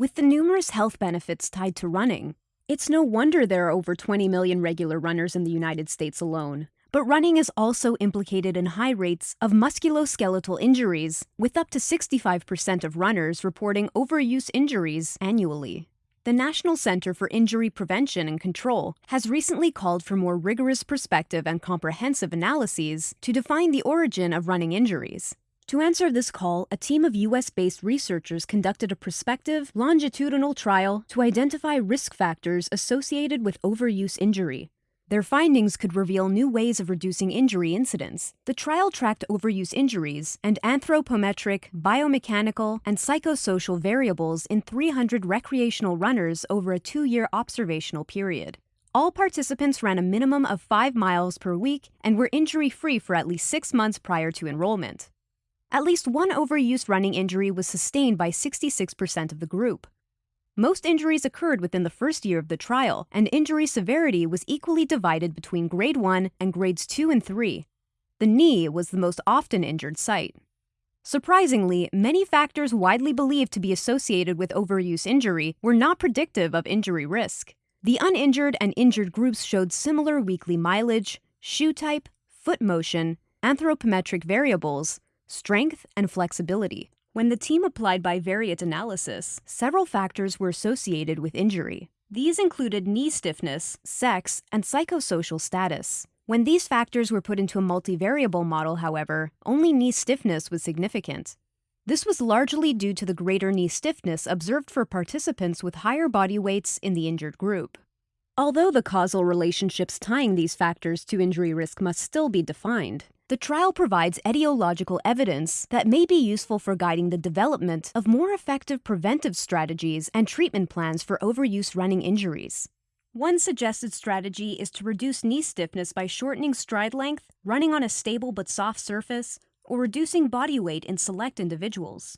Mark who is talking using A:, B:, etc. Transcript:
A: With the numerous health benefits tied to running, it's no wonder there are over 20 million regular runners in the United States alone. But running is also implicated in high rates of musculoskeletal injuries, with up to 65% of runners reporting overuse injuries annually. The National Center for Injury Prevention and Control has recently called for more rigorous prospective and comprehensive analyses to define the origin of running injuries. To answer this call, a team of US based researchers conducted a prospective, longitudinal trial to identify risk factors associated with overuse injury. Their findings could reveal new ways of reducing injury incidence. The trial tracked overuse injuries and anthropometric, biomechanical, and psychosocial variables in 300 recreational runners over a two year observational period. All participants ran a minimum of five miles per week and were injury free for at least six months prior to enrollment. At least one overuse running injury was sustained by 66% of the group. Most injuries occurred within the first year of the trial, and injury severity was equally divided between grade 1 and grades 2 and 3. The knee was the most often injured site. Surprisingly, many factors widely believed to be associated with overuse injury were not predictive of injury risk. The uninjured and injured groups showed similar weekly mileage, shoe type, foot motion, anthropometric variables, strength, and flexibility. When the team applied bivariate analysis, several factors were associated with injury. These included knee stiffness, sex, and psychosocial status. When these factors were put into a multivariable model, however, only knee stiffness was significant. This was largely due to the greater knee stiffness observed for participants with higher body weights in the injured group. Although the causal relationships tying these factors to injury risk must still be defined, the trial provides etiological evidence that may be useful for guiding the development of more effective preventive strategies and treatment plans for overuse running injuries. One suggested strategy is to reduce knee stiffness by shortening stride length, running on a stable but soft surface, or reducing body weight in select individuals.